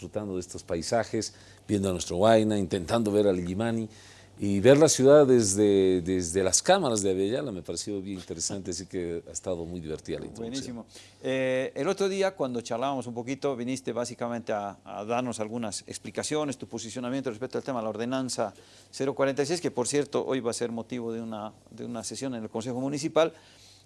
disfrutando de estos paisajes, viendo a nuestro Huayna, intentando ver al Illimani y ver la ciudad desde, desde las cámaras de Avellala me pareció bien interesante, así que ha estado muy divertida la introducción. Buenísimo. Eh, el otro día, cuando charlábamos un poquito, viniste básicamente a, a, darnos algunas explicaciones, tu posicionamiento respecto al tema de la ordenanza 046, que por cierto hoy va a ser motivo de una, de una sesión en el Consejo Municipal.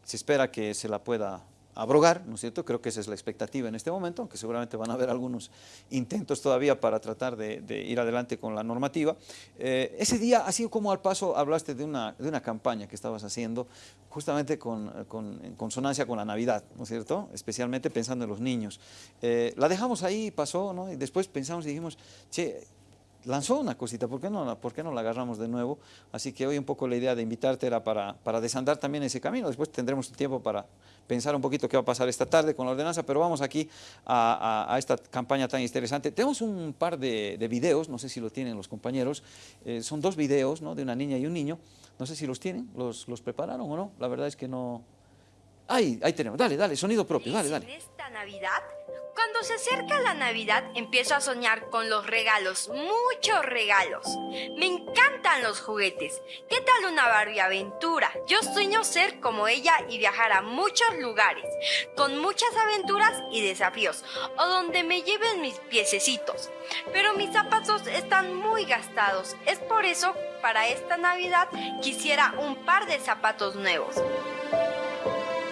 Se espera que se la pueda abrogar, ¿no es cierto? Creo que esa es la expectativa en este momento, aunque seguramente van a haber algunos intentos todavía para tratar de, ir adelante con la normativa. Eh, ese día, así como al paso, hablaste de una, de una campaña que estabas haciendo justamente con, con, en consonancia con la Navidad, ¿no es cierto? Especialmente pensando en los niños. Eh, la dejamos ahí, pasó, ¿no? Y después pensamos y dijimos, che, lanzó una cosita, ¿por qué, no, ¿por qué no la agarramos de nuevo? Así que hoy un poco la idea de invitarte era para, para desandar también ese camino, después tendremos tiempo para pensar un poquito qué va a pasar esta tarde con la ordenanza, pero vamos aquí a, a, a esta campaña tan interesante. Tenemos un par de, de videos, no sé si lo tienen los compañeros, eh, son dos videos ¿no? de una niña y un niño, no sé si los tienen, los, los prepararon o no, la verdad es que no... Ahí, ahí tenemos, dale, dale, sonido propio, dale, dale. En esta Navidad cuando se acerca la Navidad empiezo a soñar con los regalos, muchos regalos. Me encantan los juguetes. ¿Qué tal una Barbie aventura? Yo sueño ser como ella y viajar a muchos lugares, con muchas aventuras y desafíos, o donde me lleven mis piececitos. Pero mis zapatos están muy gastados. Es por eso, para esta Navidad, quisiera un par de zapatos nuevos.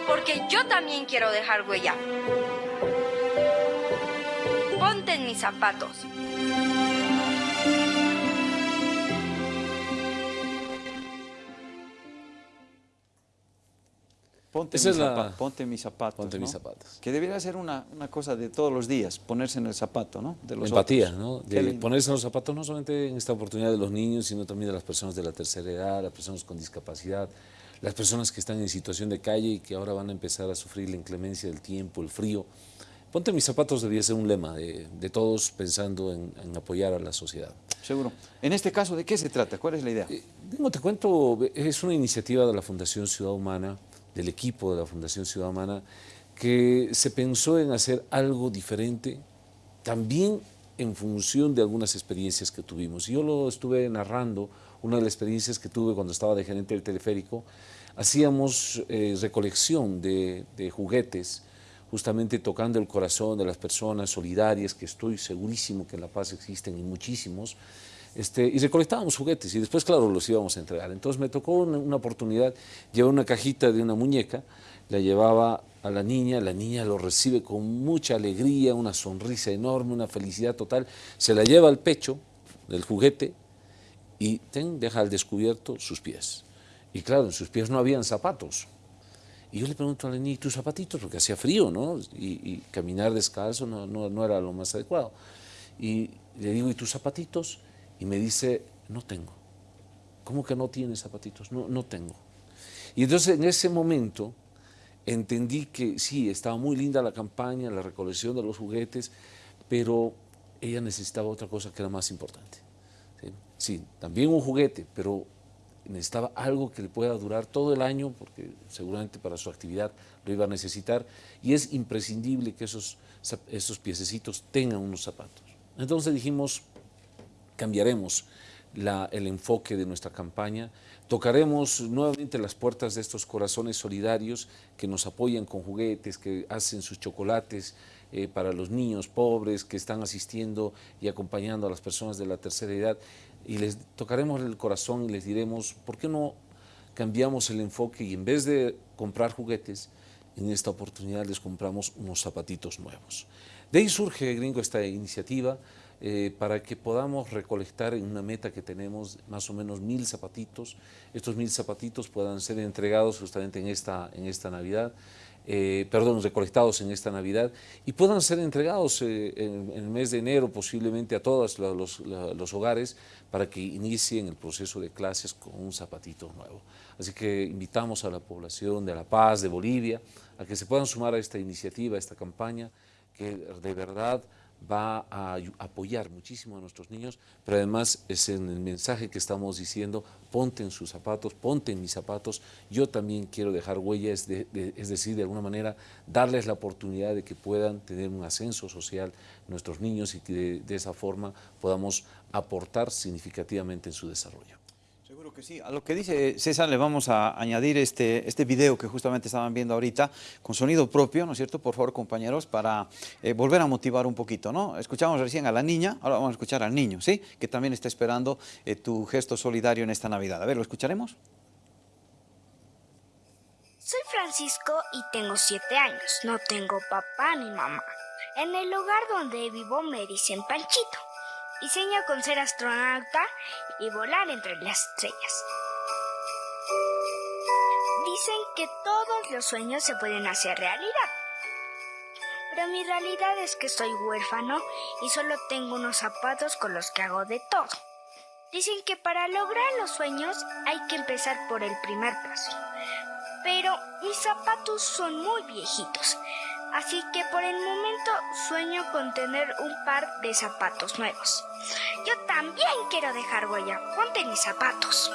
Porque yo también quiero dejar huella mis zapatos. Ponte, mis, la- ponte mis zapatos. Ponte ¿no? mis zapatos. Que debería ser una, una cosa de todos los días, ponerse en el zapato, ¿no? De los Empatía, otros. ¿no? De ponerse en los zapatos no solamente en esta oportunidad de los niños, sino también de las personas de la tercera edad, las personas con discapacidad, las personas que están en situación de calle y que ahora van a empezar a sufrir la inclemencia del tiempo, el frío. Ponte mis zapatos debía ser un lema de, de todos pensando en, en apoyar a la sociedad. Seguro. En este caso, ¿de qué se trata? ¿Cuál es la idea? Eh, Digo, te cuento, es una iniciativa de la Fundación Ciudad Humana, del equipo de la Fundación Ciudad Humana, que se pensó en hacer algo diferente, también en función de algunas experiencias que tuvimos. Yo lo estuve narrando, una de las experiencias que tuve cuando estaba de gerente del teleférico, hacíamos eh, recolección de, de juguetes, justamente tocando el corazón de las personas solidarias, que estoy segurísimo que en La Paz existen y muchísimos, este, y recolectábamos juguetes y después, claro, los íbamos a entregar. Entonces me tocó una, oportunidad, llevar una cajita de una muñeca, la llevaba a la niña, la niña lo recibe con mucha alegría, una sonrisa enorme, una felicidad total, se la lleva al pecho del juguete y ten, deja al descubierto sus pies. Y claro, en sus pies no habían zapatos. Y yo le pregunto a la ¿y tus zapatitos? Porque hacía frío, ¿no? Y, y caminar descalzo no, no, no era lo más adecuado. Y le digo, ¿y tus zapatitos? Y me dice, no tengo. ¿Cómo que no tienes zapatitos? No, no tengo. Y entonces en ese momento entendí que sí, estaba muy linda la campaña, la recolección de los juguetes, pero ella necesitaba otra cosa que era más importante. Sí, Sí, también un juguete, pero necesitaba algo que le pueda durar todo el año, porque seguramente para su actividad lo iba a necesitar, y es imprescindible que esos, esos piececitos tengan unos zapatos. Entonces dijimos, cambiaremos la- el enfoque de nuestra campaña, tocaremos nuevamente las puertas de estos corazones solidarios que nos apoyan con juguetes, que hacen sus chocolates eh, para los niños pobres, que están asistiendo y acompañando a las personas de la tercera edad, y les tocaremos el corazón y les diremos, ¿por qué no cambiamos el enfoque y en vez de comprar juguetes, en esta oportunidad les compramos unos zapatitos nuevos. De ahí surge, gringo, esta iniciativa eh, para que podamos recolectar en una meta que tenemos más o menos mil zapatitos. Estos mil zapatitos puedan ser entregados justamente en esta, en esta Navidad, eh, perdón, recolectados en esta Navidad y puedan ser entregados eh, en, el mes de enero posiblemente a todos los, los hogares para que inicien el proceso de clases con un zapatito nuevo. Así que invitamos a la población de La Paz, de Bolivia, a que se puedan sumar a esta iniciativa, a esta campaña, que de verdad va a apoyar muchísimo a nuestros niños, pero además es en el mensaje que estamos diciendo, ponte en sus zapatos, ponte en mis zapatos, yo también quiero dejar huellas, es decir, de alguna manera darles la oportunidad de que puedan tener un ascenso social nuestros niños y que de esa forma podamos aportar significativamente en su desarrollo. Seguro que sí. A lo que dice César le vamos a añadir este, este video que justamente estaban viendo ahorita con sonido propio, ¿no es cierto? Por favor, compañeros, para eh, volver a motivar un poquito, ¿no? Escuchamos recién a la niña, ahora vamos a escuchar al niño, ¿sí? Que también está esperando eh, tu gesto solidario en esta Navidad. A ver, ¿lo escucharemos? Soy Francisco y tengo siete años. No tengo papá ni mamá. En el lugar donde vivo me dicen Panchito y sueño con ser astronauta y volar entre las estrellas. Dicen que todos los sueños se pueden hacer realidad. Pero mi realidad es que soy huérfano y solo tengo unos zapatos con los que hago de todo. Dicen que para lograr los sueños hay que empezar por el primer paso. Pero mis zapatos son muy viejitos así que por el momento sueño con tener un par de zapatos nuevos. Yo también quiero dejar huella. Ponte mis zapatos.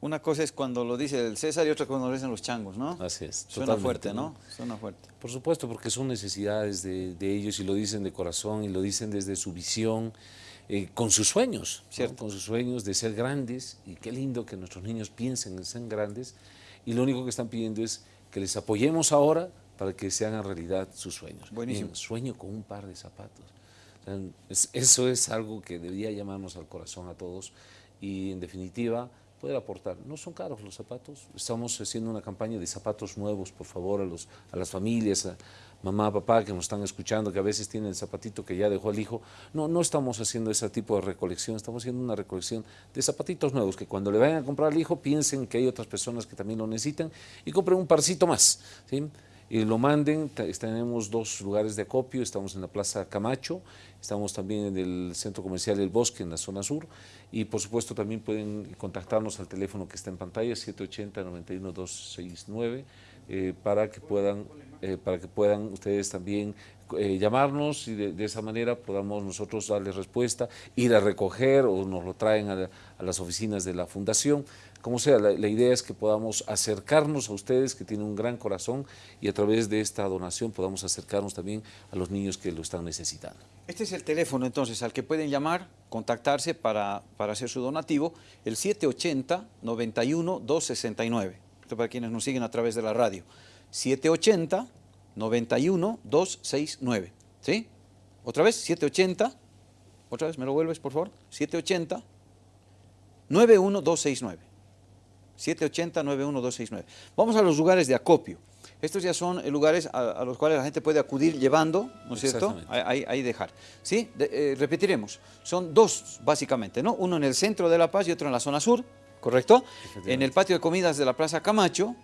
Una cosa es cuando lo dice el César y otra cuando lo dicen los changos, ¿no? Así es. Suena fuerte, ¿no? Suena fuerte. Por supuesto, porque son necesidades de, ellos y lo dicen de corazón y lo dicen desde su visión, eh, con sus sueños, con sus sueños de ser grandes y qué lindo que nuestros niños piensen en ser grandes y lo único que están pidiendo es que les apoyemos ahora para que se hagan realidad sus sueños. Buenísimo. sueño con un par de zapatos. eso es algo que debería llamarnos al corazón a todos y en definitiva aportar. No son caros los zapatos, estamos haciendo una campaña de zapatos nuevos, por favor, a, los, a las familias, a mamá, papá que nos están escuchando, que a veces tienen el zapatito que ya dejó el hijo. No, no estamos haciendo ese tipo de recolección, estamos haciendo una recolección de zapatitos nuevos, que cuando le vayan a comprar al hijo piensen que hay otras personas que también lo necesitan y compren un parcito más. ¿sí? Y lo manden. Tenemos dos lugares de acopio, estamos en la Plaza Camacho, estamos también en el Centro Comercial El Bosque, en la zona sur, y por supuesto también pueden contactarnos al teléfono que está en pantalla, 780-91269, eh, para, que puedan, eh, para que puedan ustedes también eh, llamarnos y de, esa manera podamos nosotros darles respuesta, ir a recoger o nos lo traen a, a las oficinas de la Fundación como sea, la, idea es que podamos acercarnos a ustedes que tienen un gran corazón y a través de esta donación podamos acercarnos también a los niños que lo están necesitando. Este es el teléfono entonces al que pueden llamar, contactarse para, para hacer su donativo, el 780-91-269. Esto para quienes nos siguen a través de la radio. 780-91-269. ¿Sí? Otra vez, 780. Otra vez, ¿me lo vuelves, por favor? 780 91269. 780-91269. Vamos a los lugares de acopio. Estos ya son lugares a, los cuales la gente puede acudir llevando, ¿no es cierto? Ahí, ahí, dejar. ¿Sí? Eh, repetiremos. Son dos, básicamente, ¿no? Uno en el centro de La Paz y otro en la zona sur, ¿correcto? En el patio de comidas de la Plaza Camacho,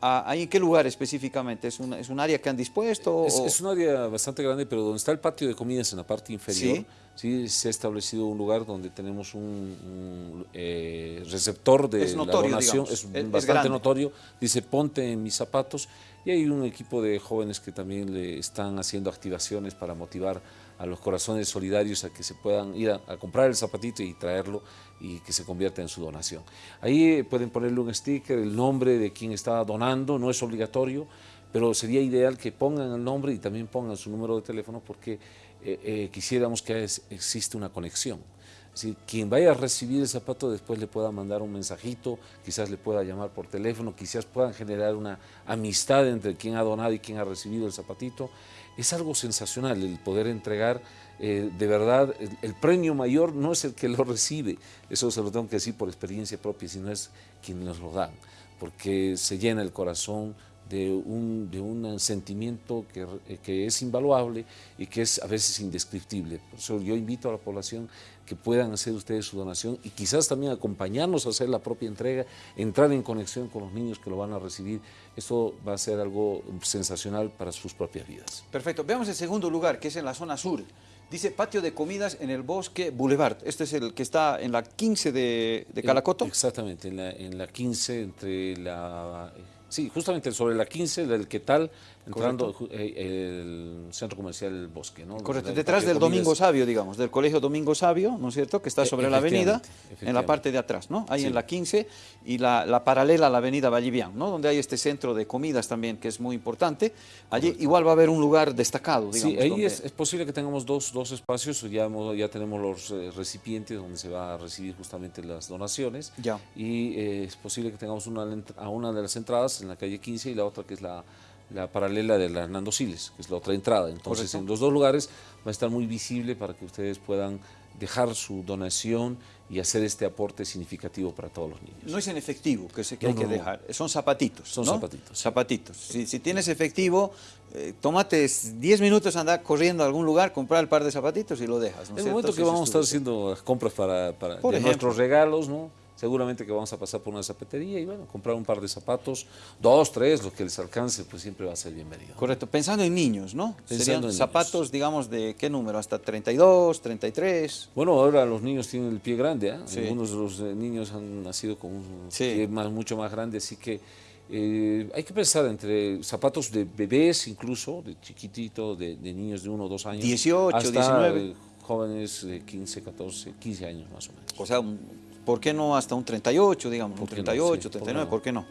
¿Ahí en qué lugar específicamente? ¿Es un, ¿Es un área que han dispuesto? Es, un área bastante grande, pero donde está el patio de comidas en la parte inferior, ¿Sí? se ha establecido un lugar donde tenemos un, eh, receptor de la donación, es, bastante notorio, dice ponte en mis zapatos, y hay un equipo de jóvenes que también le están haciendo activaciones para motivar a los corazones solidarios a que se puedan ir a, comprar el zapatito y traerlo y que se convierta en su donación. Ahí pueden ponerle un sticker, el nombre de quien está donando, no es obligatorio, pero sería ideal que pongan el nombre y también pongan su número de teléfono porque eh, eh, quisiéramos que existe una conexión. Quien vaya a recibir el zapato después le pueda mandar un mensajito, quizás le pueda llamar por teléfono, quizás puedan generar una amistad entre quien ha donado y quien ha recibido el zapatito. Es algo sensacional el poder entregar, eh, de verdad, el, premio mayor no es el que lo recibe, eso se lo tengo que decir por experiencia propia, sino es quien nos lo dan, porque se llena el corazón de un, de un sentimiento que, eh, que, es invaluable y que es a veces indescriptible. Por eso yo invito a la población que puedan hacer ustedes su donación y quizás también acompañarnos a hacer la propia entrega, entrar en conexión con los niños que lo van a recibir. Esto va a ser algo sensacional para sus propias vidas. Perfecto. Veamos el segundo lugar, que es en la zona sur. Dice patio de comidas en el bosque Boulevard. Este es el que está en la 15 de, de Calacoto. Exactamente, en la, en la 15 entre la... Sí, justamente sobre la 15 del ¿Qué tal? Entrando eh, el centro comercial Bosque. ¿no? Correcto, detrás del Domingo Sabio, digamos, del Colegio Domingo Sabio, ¿no es cierto?, que está e, sobre la avenida, en la parte de atrás, ¿no? Ahí en la 15 y la, paralela a la avenida Vallivian, ¿no? Donde hay este centro de comidas también, que es muy importante. Allí igual va a haber un lugar destacado, digamos. Sí, ahí es, posible que tengamos dos, dos espacios, ya, ya tenemos los eh, recipientes donde se va a recibir justamente las donaciones. Ya. Y eh, es posible que tengamos una, a una de las entradas en la calle 15 y la otra que es la la paralela de la Hernando Siles, que es la otra entrada. Entonces, en los dos lugares va a estar muy visible para que ustedes puedan dejar su donación y hacer este aporte significativo para todos los niños. No es en efectivo que, se, que hay que dejar, son zapatitos. Son zapatitos. Zapatitos. Si, tienes efectivo, eh, tómate 10 minutos, anda corriendo a algún lugar, comprar el par de zapatitos y lo dejas. En el momento que vamos a estar haciendo las compras para, para nuestros regalos, ¿no? Seguramente que vamos a pasar por una zapatería y bueno, comprar un par de zapatos, dos, tres, lo que les alcance, pues siempre va a ser bienvenido. Correcto, pensando en niños, ¿no? Pensando en zapatos, digamos, ¿de qué número? ¿Hasta 32, 33? Bueno, ahora los niños tienen el pie grande, ¿eh? Algunos de los eh, niños han nacido con un pie más, mucho más grande, así que eh, hay que pensar entre zapatos de bebés incluso, de chiquitito, de, niños de uno o dos años. 18, hasta 19. jóvenes de 15, 14, 15 años más o menos. O sea, ¿Por qué no hasta un 38, digamos, un 38, 39, ¿por qué no?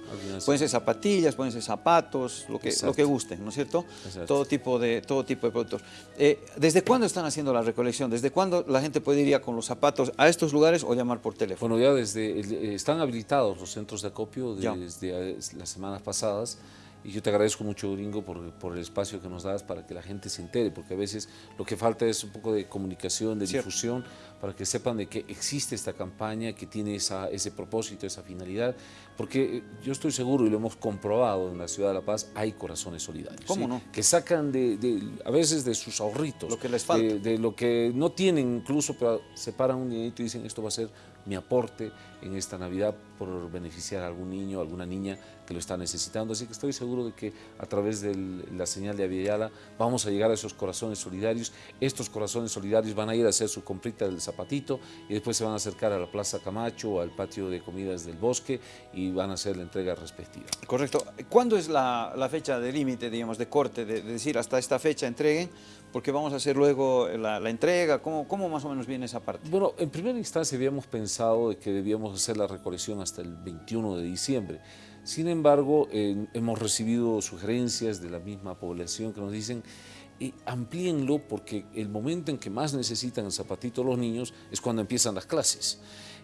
Pueden ser zapatillas, pueden ser zapatos, lo que, lo que gusten, ¿no es cierto? Todo tipo, de, todo tipo de productos. Eh, ¿Desde cuándo están haciendo la recolección? ¿Desde cuándo la gente puede ir con los zapatos a estos lugares o llamar por teléfono? Bueno, ya desde, eh, están habilitados los centros de acopio desde las semanas pasadas y yo te agradezco mucho, Gringo, por, por, el espacio que nos das para que la gente se entere, porque a veces lo que falta es un poco de comunicación, de difusión, para que sepan de que existe esta campaña, que tiene esa, ese propósito, esa finalidad, porque yo estoy seguro, y lo hemos comprobado en la Ciudad de La Paz, hay corazones solidarios. ¿Cómo no? Que sacan de, a veces de sus ahorritos. Lo que les falta. De, lo que no tienen incluso, pero separan un dinerito y dicen esto va a ser mi aporte en esta Navidad por beneficiar a algún niño, alguna niña que lo está necesitando. Así que estoy seguro de que a través de la señal de Aviala vamos a llegar a esos corazones solidarios. Estos corazones solidarios van a ir a hacer su comprita del zapatito y después se van a acercar a la Plaza Camacho o al patio de comidas del bosque y van a hacer la entrega respectiva. Correcto. ¿Cuándo es la, fecha de límite, digamos, de corte, de, decir hasta esta fecha entreguen? Porque vamos a hacer luego la, entrega. ¿Cómo, ¿Cómo más o menos viene esa parte? Bueno, en primera instancia habíamos pensado de que debíamos hacer la recolección hasta el 21 de diciembre. Sin embargo, hemos recibido sugerencias de la misma población que nos dicen y amplíenlo porque el momento en que más necesitan el zapatito los niños es cuando empiezan las clases.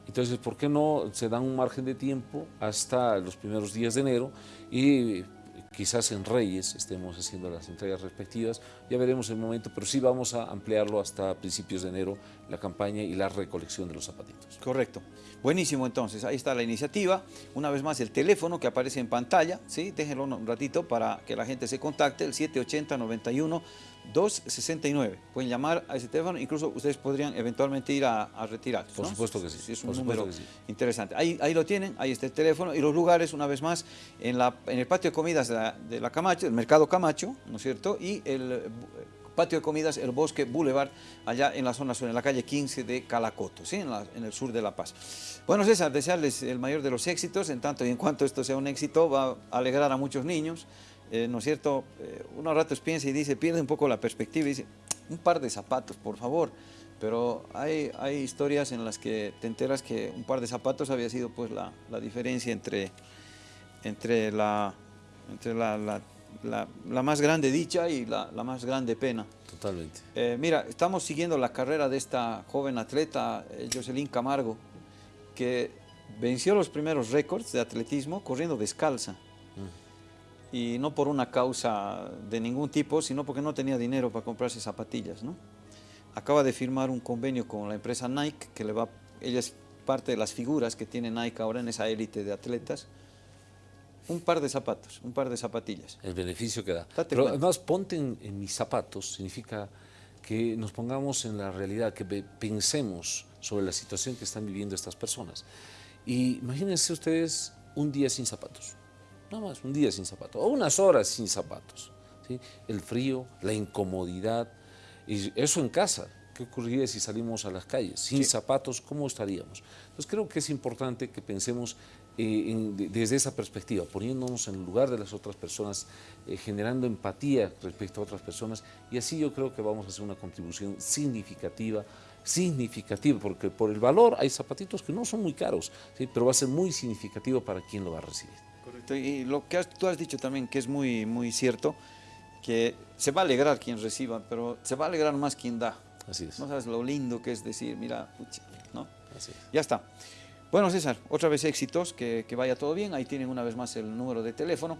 Entonces, ¿por qué no se dan un margen de tiempo hasta los primeros días de enero y quizás en Reyes estemos haciendo las entregas respectivas, ya veremos el momento, pero sí vamos a ampliarlo hasta principios de enero, la campaña y la recolección de los zapatitos. Correcto. Buenísimo entonces, ahí está la iniciativa. Una vez más el teléfono que aparece en pantalla, ¿sí? déjenlo un ratito para que la gente se contacte, el 780 91 269. Pueden llamar a ese teléfono, incluso ustedes podrían eventualmente ir a, retirar. Por supuesto que sí. es un número interesante. Ahí, ahí lo tienen, ahí está el teléfono y los lugares, una vez más, en, la, en el patio de comidas de la, Camacho, el mercado Camacho, ¿no es cierto? Y el eh, patio de comidas El Bosque Boulevard, allá en la zona sur, en la calle 15 de Calacoto, ¿sí? en, en, el sur de La Paz. Bueno, César, desearles el mayor de los éxitos, en tanto y en cuanto esto sea un éxito, va a alegrar a muchos niños, eh, ¿no es cierto? Eh, unos ratos piensa y dice, pierde un poco la perspectiva y dice, un par de zapatos, por favor. Pero hay, hay historias en las que te enteras que un par de zapatos había sido pues la, la diferencia entre, entre, la, entre la, la, la, más grande dicha y la, más grande pena. Totalmente. Eh, mira, estamos siguiendo la carrera de esta joven atleta, Jocelyn Camargo, que venció los primeros récords de atletismo corriendo descalza y no por una causa de ningún tipo, sino porque no tenía dinero para comprarse zapatillas. ¿no? Acaba de firmar un convenio con la empresa Nike, que le va, ella es parte de las figuras que tiene Nike ahora en esa élite de atletas, un par de zapatos, un par de zapatillas. El beneficio que da. Pero además, ponte en, mis zapatos significa que nos pongamos en la realidad, que pensemos sobre la situación que están viviendo estas personas. Y imagínense ustedes un día sin zapatos nada más, un día sin zapatos, o unas horas sin zapatos. ¿sí? El frío, la incomodidad, y eso en casa. ¿qué ocurriría si salimos a las calles? Sin zapatos, ¿cómo estaríamos? Entonces creo que es importante que pensemos eh, desde esa perspectiva, poniéndonos en el lugar de las otras personas, eh, generando empatía respecto a otras personas y así yo creo que vamos a hacer una contribución significativa, significativa, porque por el valor hay zapatitos que no son muy caros, ¿sí? pero va a ser muy significativo para quien lo va a recibir. Correcto, y lo que tú has dicho también, que es muy, muy cierto, que se va a alegrar quien reciba, pero se va a alegrar más quien da. Así es. No sabes lo lindo que es decir, mira, ¿no? Así es. Ya está. Bueno, César, otra vez éxitos, que, que vaya todo bien. Ahí tienen una vez más el número de teléfono.